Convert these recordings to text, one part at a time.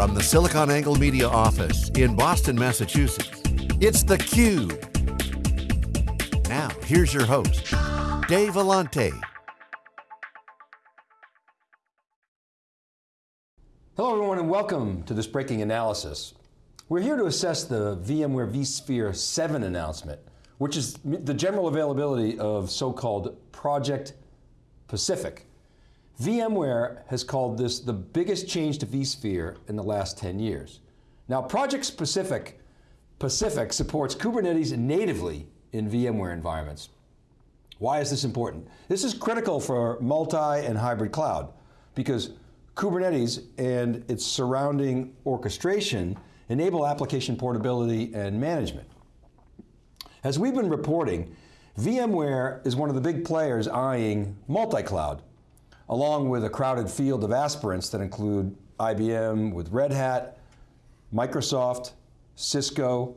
From the SiliconANGLE Media office in Boston, Massachusetts, it's theCUBE. Now, here's your host, Dave Vellante. Hello everyone and welcome to this breaking analysis. We're here to assess the VMware vSphere 7 announcement, which is the general availability of so-called Project Pacific. VMware has called this the biggest change to vSphere in the last 10 years. Now Project Pacific, Pacific supports Kubernetes natively in VMware environments. Why is this important? This is critical for multi and hybrid cloud because Kubernetes and its surrounding orchestration enable application portability and management. As we've been reporting, VMware is one of the big players eyeing multi-cloud along with a crowded field of aspirants that include IBM with Red Hat, Microsoft, Cisco,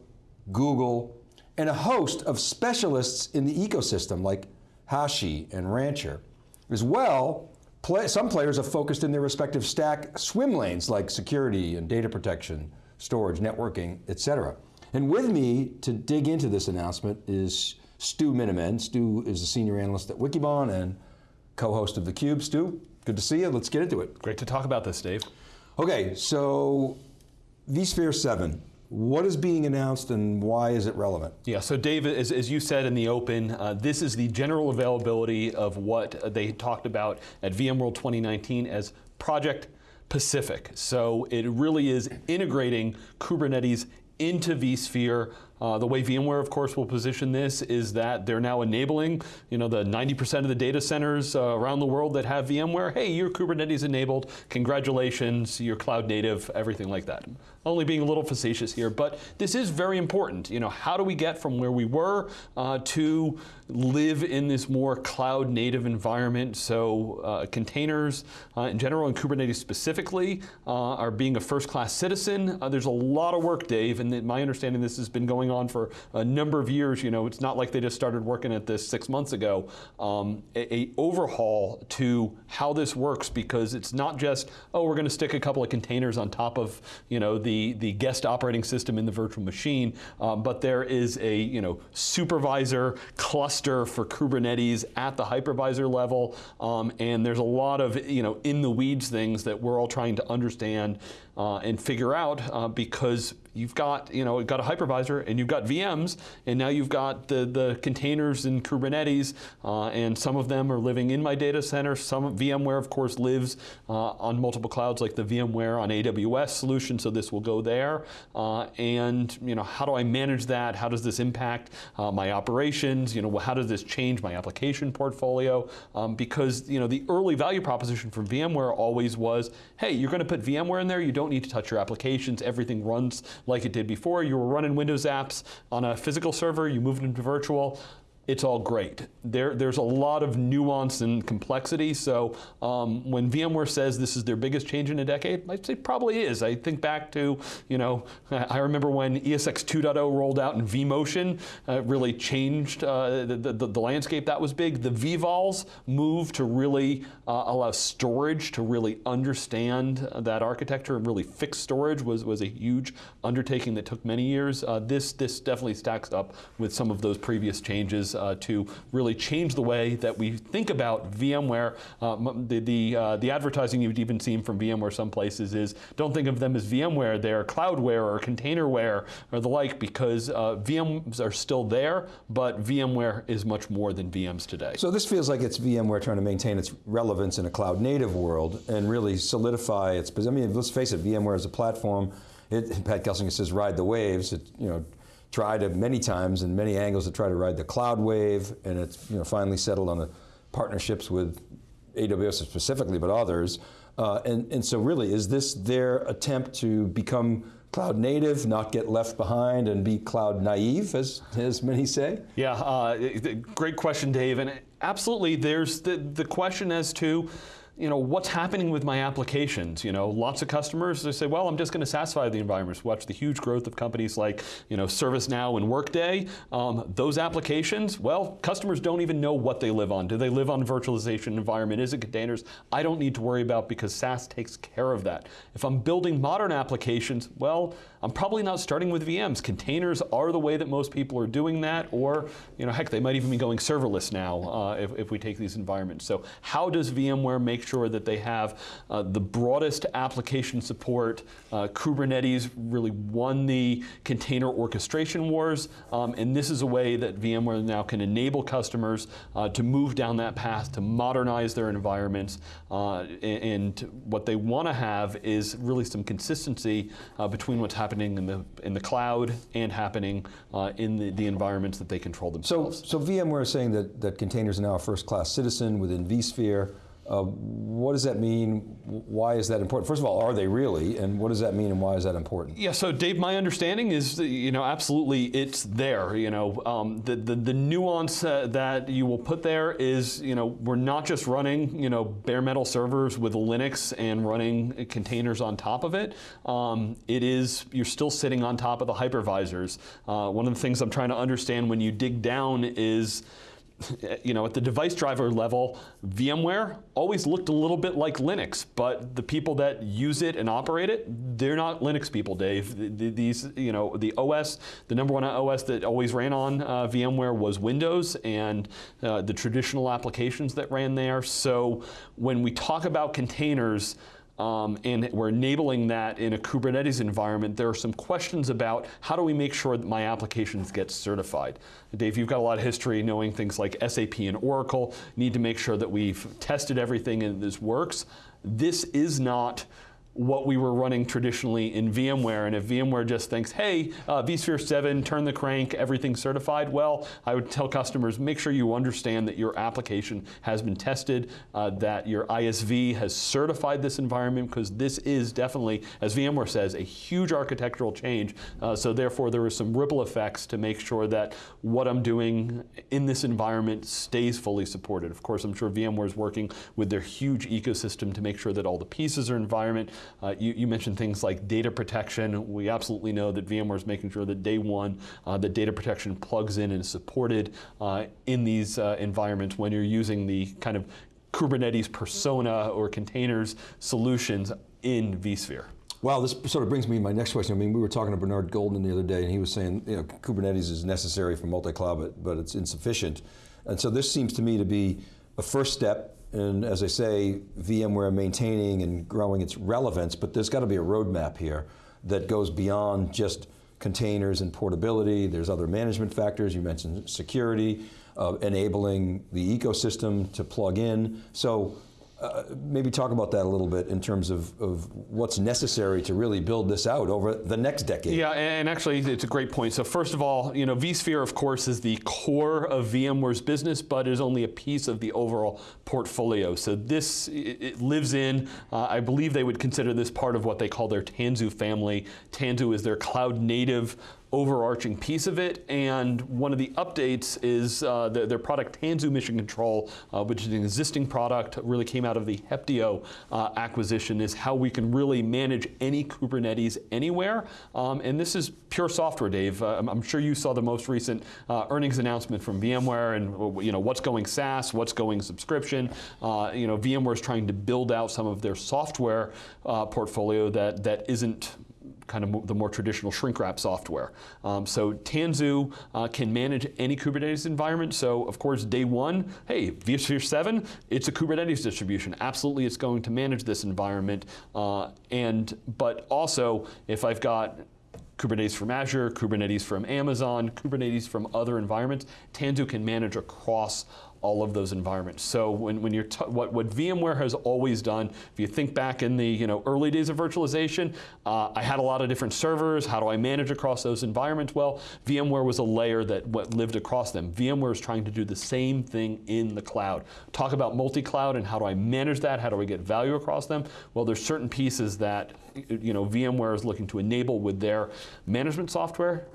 Google, and a host of specialists in the ecosystem like Hashi and Rancher. As well, play, some players are focused in their respective stack swim lanes like security and data protection, storage, networking, et cetera. And with me to dig into this announcement is Stu Miniman. Stu is a senior analyst at Wikibon and co-host of theCUBE. Stu, good to see you, let's get into it. Great to talk about this, Dave. Okay, so vSphere 7, what is being announced and why is it relevant? Yeah, so Dave, as, as you said in the open, uh, this is the general availability of what they talked about at VMworld 2019 as Project Pacific. So it really is integrating Kubernetes into vSphere. Uh, the way VMware, of course, will position this is that they're now enabling, you know, the 90% of the data centers uh, around the world that have VMware. Hey, you're Kubernetes enabled. Congratulations, you're cloud native, everything like that. Only being a little facetious here, but this is very important. You know, how do we get from where we were uh, to live in this more cloud native environment? So uh, containers uh, in general and Kubernetes specifically uh, are being a first class citizen. there's a lot of work, Dave, and my understanding this has been going on for a number of years. You know, it's not like they just started working at this six months ago. Um, a, a, overhaul to how this works because it's not just, oh, we're going to stick a couple of containers on top of, you know, the, the guest operating system in the virtual machine, um, but there is a, you know, supervisor cluster for Kubernetes at the hypervisor level, um, and there's a lot of, you know, in the weeds things that we're all trying to understand uh, and figure out uh, because you've got, you know, you've got a hypervisor and you've got VMs, and now you've got the, the containers in Kubernetes, uh, and some of them are living in my data center. Some VMware, of course, lives uh, on multiple clouds, like the VMware on AWS solution, so this will go there. Uh, and, you know, how do I manage that? How does this impact uh, my operations? You know, how does this change my application portfolio? Um, because, you know, the early value proposition for VMware always was, hey, you're going to put VMware in there, you don't need to touch your applications, everything runs like it did before. You were running Windows apps on a physical server, you moved into virtual it's all great. There, there's a lot of nuance and complexity, so um, when VMware says this is their biggest change in a decade, I'd say probably is. I think back to, you know, I remember when ESX 2.0 rolled out and vMotion uh, really changed uh, the, the, the, landscape, that was big. The vVols moved to really uh, allow storage to really understand that architecture and really fix storage was, was a huge undertaking that took many years. Uh, this, this definitely stacks up with some of those previous changes uh, to really change the way that we think about VMware. Uh, the, the, uh, the, advertising you've even seen from VMware some places is, don't think of them as VMware, they're cloudware or containerware or the like because VMs are still there, but VMware is much more than VMs today. So this feels like it's VMware trying to maintain its relevance in a cloud native world and really solidify its, I mean, let's face it, VMware is a platform, it, Pat Gelsinger says ride the waves, it, you know, tried to many times and many angles to try to ride the cloud wave, and it's you know, finally settled on the partnerships with AWS specifically, but others. Uh, and, and so really, is this their attempt to become cloud native, not get left behind and be cloud naive, as, as many say? Yeah, uh, great question, Dave. And absolutely, there's the, the question as to, you know, what's happening with my applications? You know, lots of customers, they say, well, I'm just going to SaaSify the environments. Watch the huge growth of companies like, you know, ServiceNow and Workday. Um, those applications, well, customers don't even know what they live on. Do they live on virtualization environment? Is it containers? I don't need to worry about because SaaS takes care of that. If I'm building modern applications, well, I'm probably not starting with VMs. Containers are the way that most people are doing that, or, you know, heck, they might even be going serverless now uh, if, if we take these environments. So how does VMware make sure that they have uh, the broadest application support. Uh, Kubernetes really won the container orchestration wars, um, and this is a way that VMware now can enable customers uh, to move down that path to modernize their environments. Uh, and what they want to have is really some consistency uh, between what's happening in the in the cloud and happening in the, the environments that they control themselves. So, so VMware is saying that, that containers are now a first-class citizen within vSphere. Uh, what does that mean? Why is that important? First of all, are they really? And what does that mean and why is that important? Yeah, so Dave, my understanding is, you know, absolutely it's there. You know, um, the, the, the, nuance uh, that you will put there is, you know, we're not just running, you know, bare metal servers with Linux and running containers on top of it. Um, it is, you're still sitting on top of the hypervisors. Uh, one of the things I'm trying to understand when you dig down is, you know, at the device driver level, VMware always looked a little bit like Linux, but the people that use it and operate it, they're not Linux people, Dave. These, you know, the OS, the number one OS that always ran on uh, VMware was Windows and uh, the traditional applications that ran there. So when we talk about containers, um, and we're enabling that in a Kubernetes environment, there are some questions about how do we make sure that my applications get certified. Dave, you've got a lot of history knowing things like SAP and Oracle, need to make sure that we've tested everything and this works. This is not what we were running traditionally in VMware. And if VMware just thinks, hey, uh, vSphere 7, turn the crank, everything's certified, well, I would tell customers, make sure you understand that your application has been tested, uh, that your ISV has certified this environment, because this is definitely, as VMware says, a huge architectural change. Uh, so therefore, there are some ripple effects to make sure that what I'm doing in this environment stays fully supported. Of course, I'm sure VMware is working with their huge ecosystem to make sure that all the pieces are environment, uh, you, you, mentioned things like data protection. We absolutely know that VMware is making sure that day one, uh, that data protection plugs in and is supported uh, in these uh, environments when you're using the kind of Kubernetes persona or containers solutions in vSphere. Well, this sort of brings me to my next question. I mean, we were talking to Bernard Golden the other day, and he was saying, you know, Kubernetes is necessary for multi-cloud, but, but it's insufficient. And so this seems to me to be a first step and as I say, VMware maintaining and growing its relevance, but there's got to be a roadmap here that goes beyond just containers and portability. There's other management factors. You mentioned security, uh, enabling the ecosystem to plug in. So maybe talk about that a little bit in terms of, of what's necessary to really build this out over the next decade. Yeah, and actually it's a great point. So first of all, you know, vSphere of course is the core of VMware's business, but is only a piece of the overall portfolio. So this, it lives in, uh, I believe they would consider this part of what they call their Tanzu family. Tanzu is their cloud native overarching piece of it. And one of the updates is uh, the, their product Tanzu Mission Control, uh, which is an existing product, really came out of the Heptio uh, acquisition, is how we can really manage any Kubernetes anywhere. Um, and this is pure software, Dave. Uh, I'm, sure you saw the most recent uh, earnings announcement from VMware and you know what's going SaaS, what's going subscription. Uh, you know, VMware is trying to build out some of their software portfolio that, that isn't kind of the more traditional shrink wrap software. Um, so Tanzu uh, can manage any Kubernetes environment. So of course, day one, hey, vSphere 7, it's a Kubernetes distribution. Absolutely, it's going to manage this environment. Uh, and But also, if I've got Kubernetes from Azure, Kubernetes from Amazon, Kubernetes from other environments, Tanzu can manage across all of those environments. So when, when you're what, what VMware has always done, if you think back in the you know early days of virtualization, uh, I had a lot of different servers. How do I manage across those environments? Well, VMware was a layer that what lived across them. VMware is trying to do the same thing in the cloud. Talk about multi-cloud and how do I manage that? How do I get value across them? Well, there's certain pieces that you know VMware is looking to enable with their management software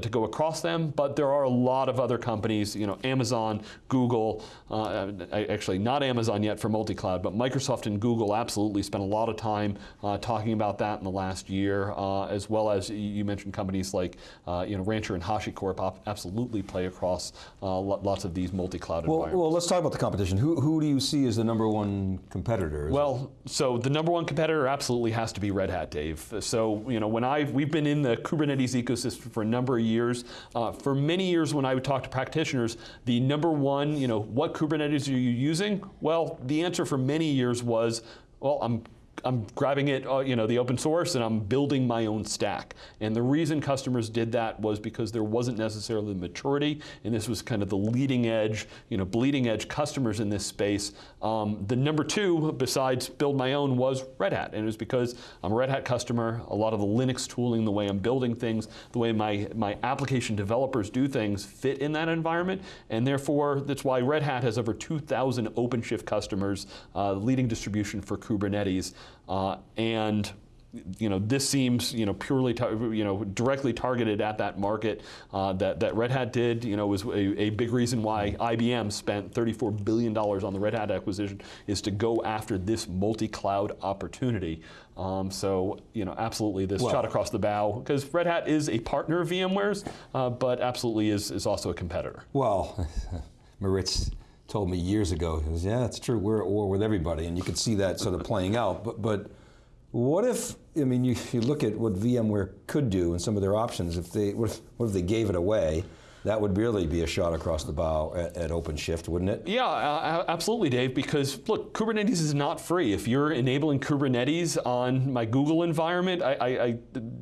to go across them, but there are a lot of other companies, you know, Amazon, Google, uh, actually not Amazon yet for multi-cloud, but Microsoft and Google absolutely spent a lot of time uh, talking about that in the last year, uh, as well as you mentioned companies like, uh, you know, Rancher and HashiCorp absolutely play across uh, lots of these multi-cloud well, environments. Well, let's talk about the competition. Who, who do you see as the number one competitor? Well, so the number one competitor absolutely has to be Red Hat, Dave. So, you know, when I've, we've been in the Kubernetes ecosystem for a number of years. Uh, for many years when I would talk to practitioners, the number one, you know, what Kubernetes are you using? Well, the answer for many years was, well, I'm I'm grabbing it, uh, you know, the open source, and I'm building my own stack. And the reason customers did that was because there wasn't necessarily the maturity, and this was kind of the leading edge, you know, bleeding edge customers in this space. Um, the number two, besides build my own, was Red Hat, and it was because I'm a Red Hat customer. A lot of the Linux tooling, the way I'm building things, the way my my application developers do things, fit in that environment, and therefore that's why Red Hat has over 2,000 OpenShift customers, uh, leading distribution for Kubernetes. Uh, and you know, this seems, you know, purely, you know, directly targeted at that market uh, that, that Red Hat did, you know, was a, a, big reason why IBM spent $34 billion on the Red Hat acquisition is to go after this multi-cloud opportunity. Um, so, you know, absolutely this well, shot across the bow, because Red Hat is a partner of VMware's, uh, but absolutely is, is also a competitor. Well, Maritz, told me years ago, he goes, yeah, that's true, we're at war with everybody, and you could see that sort of playing out. But, but what if, I mean, you, you look at what VMware could do and some of their options, if they, what if, what if they gave it away? That would really be a shot across the bow at, at OpenShift, wouldn't it? Yeah, uh, absolutely, Dave, because look, Kubernetes is not free. If you're enabling Kubernetes on my Google environment, I, I, I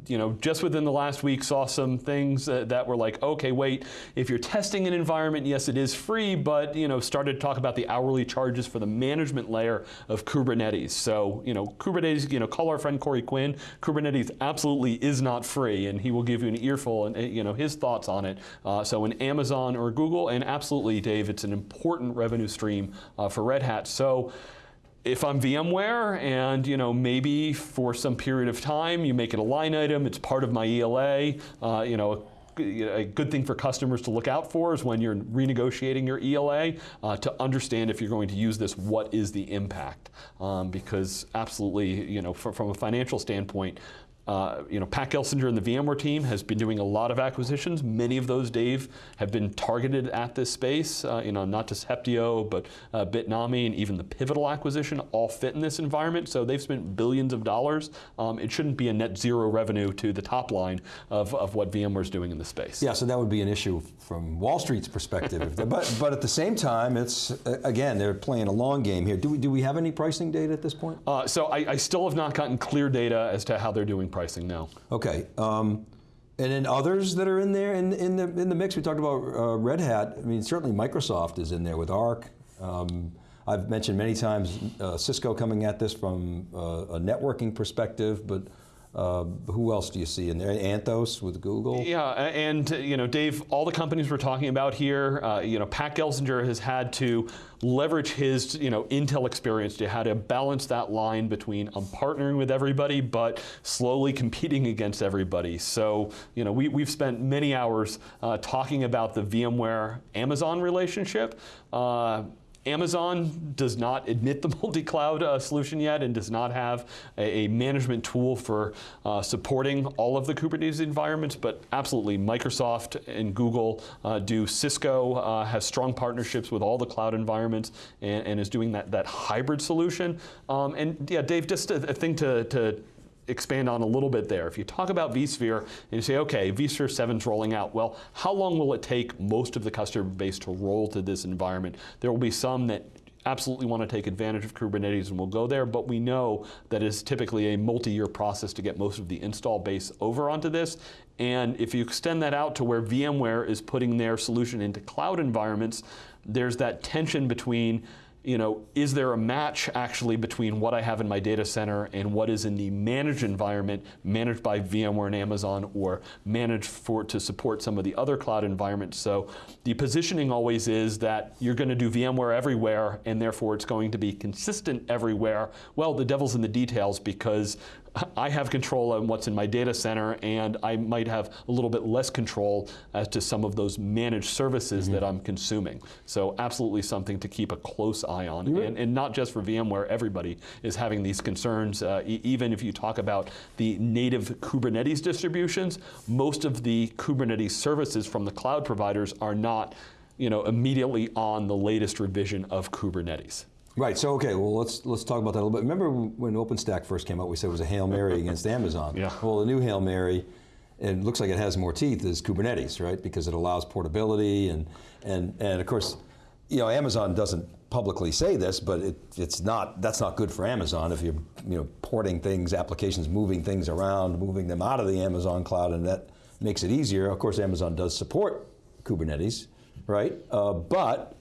you know, just within the last week saw some things that, that were like, okay, wait, if you're testing an environment, yes, it is free, but, you know, started to talk about the hourly charges for the management layer of Kubernetes. So, you know, Kubernetes, you know, call our friend Corey Quinn, Kubernetes absolutely is not free, and he will give you an earful and, you know, his thoughts on it. Uh, so in Amazon or Google, and absolutely, Dave, it's an important revenue stream uh, for Red Hat. So if I'm VMware and you know maybe for some period of time you make it a line item, it's part of my ELA, uh, you know a good thing for customers to look out for is when you're renegotiating your ELA uh, to understand if you're going to use this, what is the impact? Um, because absolutely, you know, from, from a financial standpoint, uh, you know, Pat Gelsinger and the VMware team has been doing a lot of acquisitions. Many of those, Dave, have been targeted at this space. Uh, you know, not just Heptio, but uh, Bitnami and even the Pivotal acquisition all fit in this environment. So they've spent billions of dollars. Um, it shouldn't be a net zero revenue to the top line of, of what VMware's doing in the space. Yeah, so that would be an issue from Wall Street's perspective. but but at the same time, it's again they're playing a long game here. Do we do we have any pricing data at this point? Uh, so I, I still have not gotten clear data as to how they're doing pricing now. Okay. Um, and then others that are in there in, in, the, in the mix, we talked about uh, Red Hat. I mean, certainly Microsoft is in there with Arc. Um, I've mentioned many times uh, Cisco coming at this from uh, a networking perspective, but uh, who else do you see in there? Anthos with Google? Yeah, and you know, Dave, all the companies we're talking about here, uh, you know, Pat Gelsinger has had to leverage his you know, Intel experience to how to balance that line between I'm partnering with everybody, but slowly competing against everybody. So you know, we, we've spent many hours uh, talking about the VMware Amazon relationship. Amazon does not admit the multi-cloud uh, solution yet and does not have a, a management tool for uh, supporting all of the Kubernetes environments, but absolutely Microsoft and Google uh, do. Cisco uh, has strong partnerships with all the cloud environments and, and is doing that, that hybrid solution. Um, and yeah, Dave, just a, a thing to, to expand on a little bit there. If you talk about vSphere and you say, okay, vSphere 7 is rolling out, well, how long will it take most of the customer base to roll to this environment? There will be some that absolutely want to take advantage of Kubernetes and will go there, but we know that it's typically a multi-year process to get most of the install base over onto this. And if you extend that out to where VMware is putting their solution into cloud environments, there's that tension between you know, is there a match actually between what I have in my data center and what is in the managed environment, managed by VMware and Amazon, or managed for to support some of the other cloud environments? So the positioning always is that you're going to do VMware everywhere, and therefore it's going to be consistent everywhere. Well, the devil's in the details because I have control on what's in my data center, and I might have a little bit less control as to some of those managed services that I'm consuming. So absolutely something to keep a close eye on, and, and not just for VMware. Everybody is having these concerns. Uh, e- even if you talk about the native Kubernetes distributions, most of the Kubernetes services from the cloud providers are not, you know, immediately on the latest revision of Kubernetes. Right. So okay. Well, let's let's talk about that a little bit. Remember when OpenStack first came out? We said it was a hail mary against Amazon. Yeah. Well, the new hail mary, and it looks like it has more teeth, is Kubernetes, right? Because it allows portability and and and of course, you know, Amazon doesn't publicly say this, but it, it's not that's not good for Amazon if you're you know porting things, applications, moving things around, moving them out of the Amazon cloud, and that makes it easier. Of course, Amazon does support Kubernetes, right? Uh, but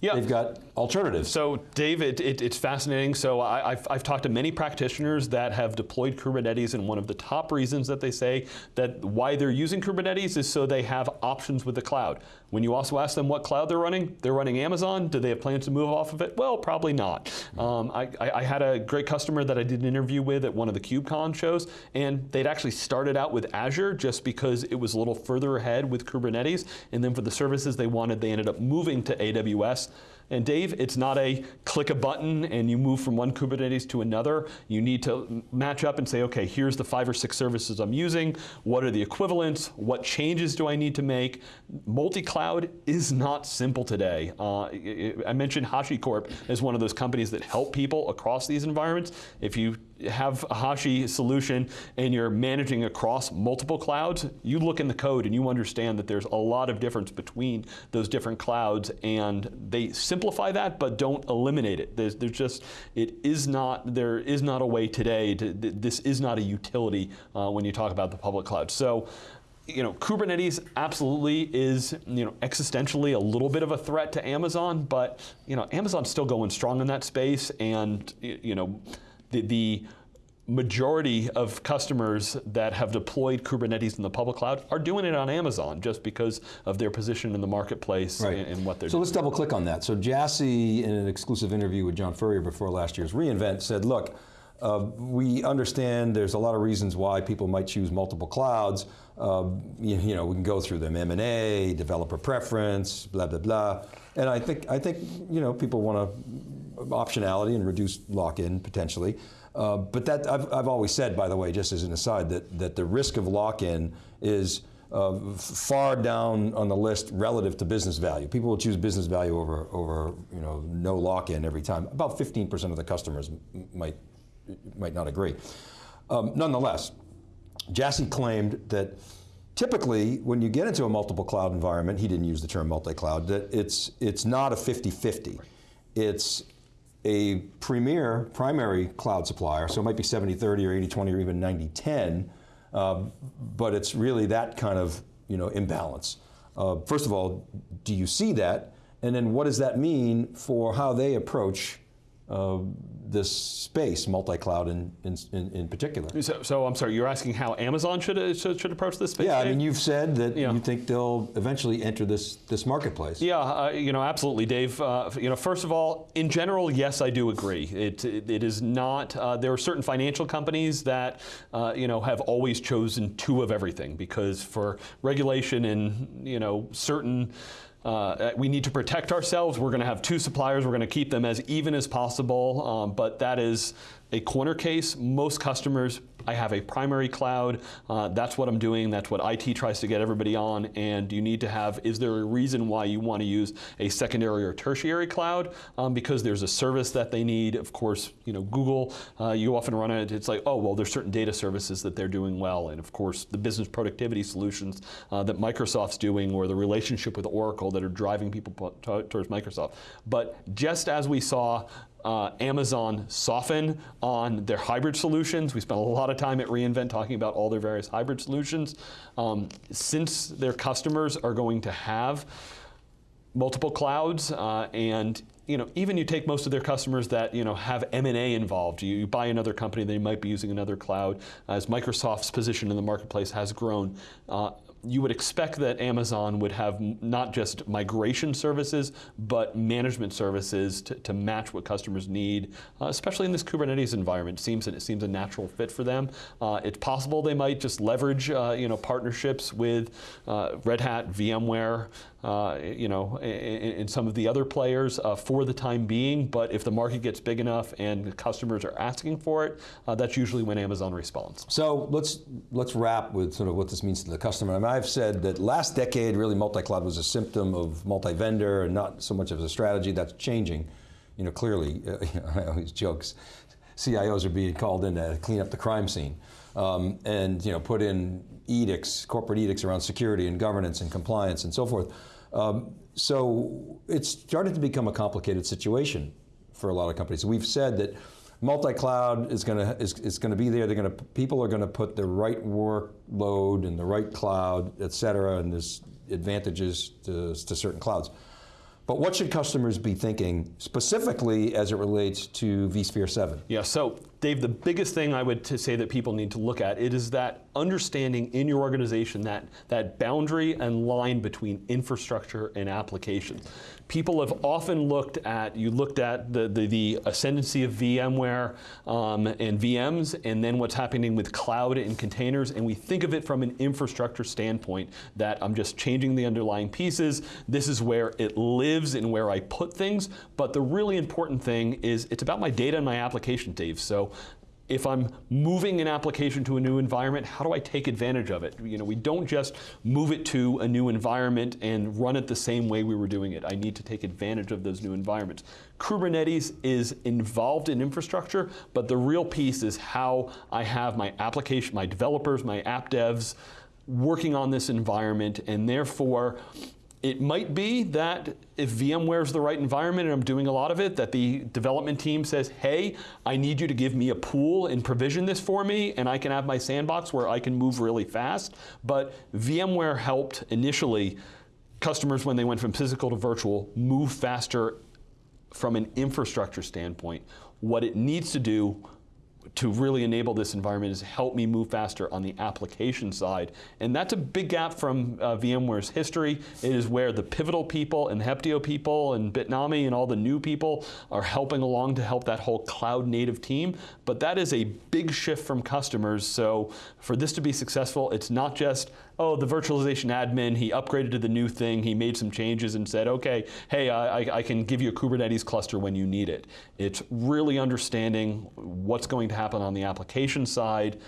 Yeah. they've got alternatives. So, Dave, it, it, it's fascinating. So, I, have I've talked to many practitioners that have deployed Kubernetes, and one of the top reasons that they say that why they're using Kubernetes is so they have options with the cloud. When you also ask them what cloud they're running, they're running Amazon. Do they have plans to move off of it? Well, probably not. Um, I, I, I had a great customer that I did an interview with at one of the KubeCon shows, and they'd actually started out with Azure just because it was a little further ahead with Kubernetes, and then for the services they wanted, they ended up moving to AWS. And Dave, it's not a click a button and you move from one Kubernetes to another. You need to match up and say, okay, here's the five or six services I'm using. What are the equivalents? What changes do I need to make? Multi-cloud is not simple today. Uh, I mentioned HashiCorp as one of those companies that help people across these environments. If you have a Hashi solution and you're managing across multiple clouds, you look in the code and you understand that there's a lot of difference between those different clouds and they simplify that but don't eliminate it. There's, there's just, it is not, there is not a way today to, this is not a utility uh, when you talk about the public cloud. So, you know, Kubernetes absolutely is, you know, existentially a little bit of a threat to Amazon, but, you know, Amazon's still going strong in that space and, you know, the, the majority of customers that have deployed Kubernetes in the public cloud are doing it on Amazon just because of their position in the marketplace Right. and, and what they're doing. So doing. let's double click on that. So Jassy, in an exclusive interview with John Furrier before last year's reInvent, said, look, uh, we understand there's a lot of reasons why people might choose multiple clouds. Uh, you, you know, we can go through them, M&A, developer preference, blah, blah, blah. And I think, I think you know, people want to optionality and reduce lock-in potentially. Uh, but that, I've, I've always said, by the way, just as an aside, that, that the risk of lock-in is uh, far down on the list relative to business value. People will choose business value over, over you know, no lock-in every time. About 15% of the customers might, might not agree. Um, nonetheless, Jassy claimed that typically when you get into a multiple cloud environment, he didn't use the term multi-cloud, that it's, it's not a 50-50. It's a premier primary cloud supplier, so it might be 70-30 or 80-20 or even 90-10, um, but it's really that kind of you know, imbalance. Uh, first of all, do you see that? And then what does that mean for how they approach uh, this space, multi-cloud in, in, in, particular? So, so I'm sorry, you're asking how Amazon should, should, should approach this space? Yeah, I mean, you've said that Yeah. you think they'll eventually enter this, this marketplace. Yeah, uh, you know, absolutely, Dave. Uh, you know, first of all, in general, yes, I do agree. It, it, it is not. Uh, there are certain financial companies that uh, you know have always chosen two of everything because for regulation and you know certain. Uh, we need to protect ourselves. We're going to have two suppliers. We're going to keep them as even as possible. Um, but that is a corner case. Most customers, I have a primary cloud. Uh, that's what I'm doing. That's what IT tries to get everybody on. And you need to have, is there a reason why you want to use a secondary or tertiary cloud? Um, because there's a service that they need. Of course, you know, Google, uh, you often run it, it's like, oh, well, there's certain data services that they're doing well. And of course, the business productivity solutions uh, that Microsoft's doing or the relationship with Oracle that are driving people towards Microsoft. But just as we saw uh, Amazon soften on their hybrid solutions. We spent a lot of time at reInvent talking about all their various hybrid solutions. Um, since their customers are going to have multiple clouds uh, and you know even you take most of their customers that you know have m&a involved you, buy another company they might be using another cloud as microsoft's position in the marketplace has grown uh, you would expect that Amazon would have not just migration services, but management services to, to match what customers need, uh, especially in this Kubernetes environment. It seems, it seems a natural fit for them. Uh, it's possible they might just leverage uh, you know, partnerships with uh, Red Hat, VMware, you know, and some of the other players uh, for the time being, but if the market gets big enough and customers are asking for it, that's usually when Amazon responds. So let's, let's wrap with sort of what this means to the customer. I mean, I've said that last decade, really multi-cloud was a symptom of multi-vendor and not so much of a strategy. That's changing, you know, clearly. Uh, I always joke, CIOs are being called in to clean up the crime scene. Um, and you know, put in edicts, corporate edicts around security and governance and compliance and so forth. Um, so it's started to become a complicated situation for a lot of companies. We've said that multi-cloud is going to is, is going to be there. They're going to people are going to put the right workload in the right cloud, et cetera, and there's advantages to, to certain clouds. But what should customers be thinking specifically as it relates to vSphere 7? Yeah, so Dave, the biggest thing I would to say that people need to look at, it is that understanding in your organization that, that boundary and line between infrastructure and applications. People have often looked at, you looked at the, the, the ascendancy of VMware um, and VMs, and then what's happening with cloud and containers, and we think of it from an infrastructure standpoint, that I'm just changing the underlying pieces, this is where it lives and where I put things, but the really important thing is it's about my data and my application, Dave. So if I'm moving an application to a new environment, how do I take advantage of it? You know, we don't just move it to a new environment and run it the same way we were doing it. I need to take advantage of those new environments. Kubernetes is involved in infrastructure, but the real piece is how I have my application, my developers, my app devs working on this environment, and therefore it might be that if VMware is the right environment and I'm doing a lot of it, that the development team says, hey, I need you to give me a pool and provision this for me, and I can have my sandbox where I can move really fast. But VMware helped initially customers when they went from physical to virtual move faster from an infrastructure standpoint. What it needs to do to really enable this environment is help me move faster on the application side. And that's a big gap from uh, VMware's history. It is where the Pivotal people and Heptio people and Bitnami and all the new people are helping along to help that whole cloud native team. But that is a big shift from customers. So for this to be successful, it's not just, oh, the virtualization admin, he upgraded to the new thing, he made some changes and said, okay, hey, I, I can give you a Kubernetes cluster when you need it. It's really understanding what's going to happen on the application side,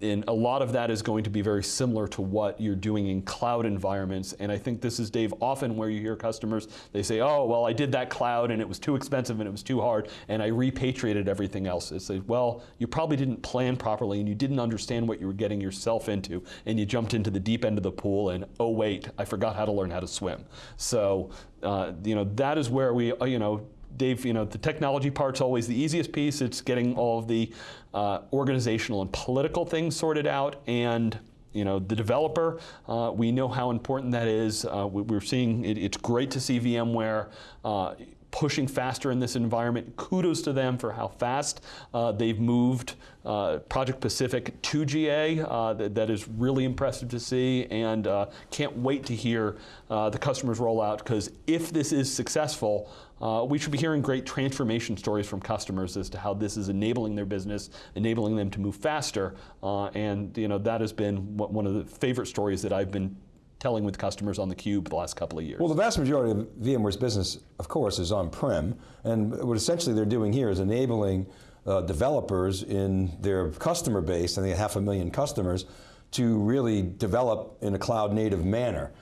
and a lot of that is going to be very similar to what you're doing in cloud environments. And I think this is, Dave, often where you hear customers, they say, oh, well, I did that cloud and it was too expensive and it was too hard and I repatriated everything else. It's like, well, you probably didn't plan properly and you didn't understand what you were getting yourself into and you jumped into the deep end of the pool and, oh, wait, I forgot how to learn how to swim. So, uh, you know, that is where we, uh, you know, Dave, you know, the technology part's always the easiest piece. It's getting all of the uh, organizational and political things sorted out and you know, the developer, uh, we know how important that is. Uh, we, are seeing, it, it's great to see VMware uh, pushing faster in this environment. Kudos to them for how fast uh, they've moved uh, Project Pacific to GA. Uh, that, that is really impressive to see and uh, can't wait to hear uh, the customers roll out because if this is successful, uh, we should be hearing great transformation stories from customers as to how this is enabling their business, enabling them to move faster, and you know that has been one of the favorite stories that I've been telling with customers on the cube the last couple of years? Well, the vast majority of VMware's business, of course, is on-prem, and what essentially they're doing here is enabling uh, developers in their customer base, I think half a million customers, to really develop in a cloud native manner.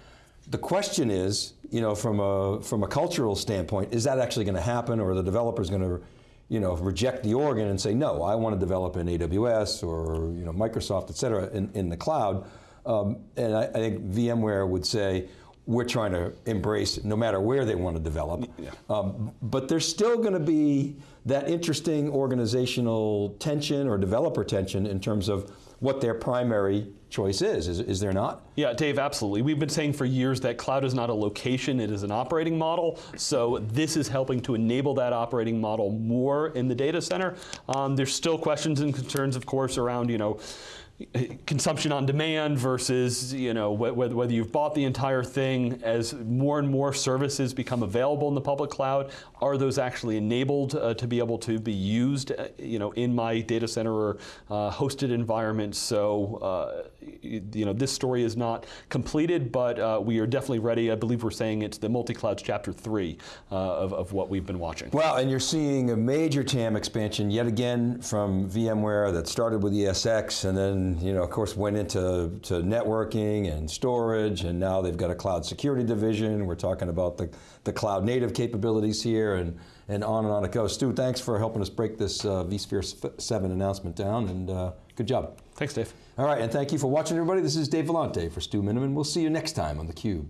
The question is, you know, from a, from a cultural standpoint, is that actually going to happen or are the developers going to you know, reject the organ and say, no, I want to develop in AWS or you know, Microsoft, et cetera, in, in the cloud. Um, and I, I, think VMware would say, we're trying to embrace no matter where they want to develop. Yeah. Um, but there's still going to be that interesting organizational tension or developer tension in terms of what their primary choice is. is. Is there not? Yeah, Dave, absolutely. We've been saying for years that cloud is not a location, it is an operating model. So this is helping to enable that operating model more in the data center. Um, there's still questions and concerns, of course, around, you know, consumption on demand versus you know whether, whether you've bought the entire thing as more and more services become available in the public cloud are those actually enabled uh, to be able to be used uh, you know in my data center or uh, hosted environment? So uh, you know this story is not completed but uh, we are definitely ready I believe we're saying it's the multi-clouds chapter 3 uh, of, of what we've been watching well and you're seeing a major TAM expansion yet again from VMware that started with ESX and then you know, of course, went into to networking and storage, and now they've got a cloud security division. We're talking about the, the cloud native capabilities here, and, and on and on it goes. Stu, thanks for helping us break this uh, vSphere 7 announcement down, and uh, good job. Thanks, Dave. All right, and thank you for watching, everybody. This is Dave Vellante for Stu Miniman. We'll see you next time on theCUBE.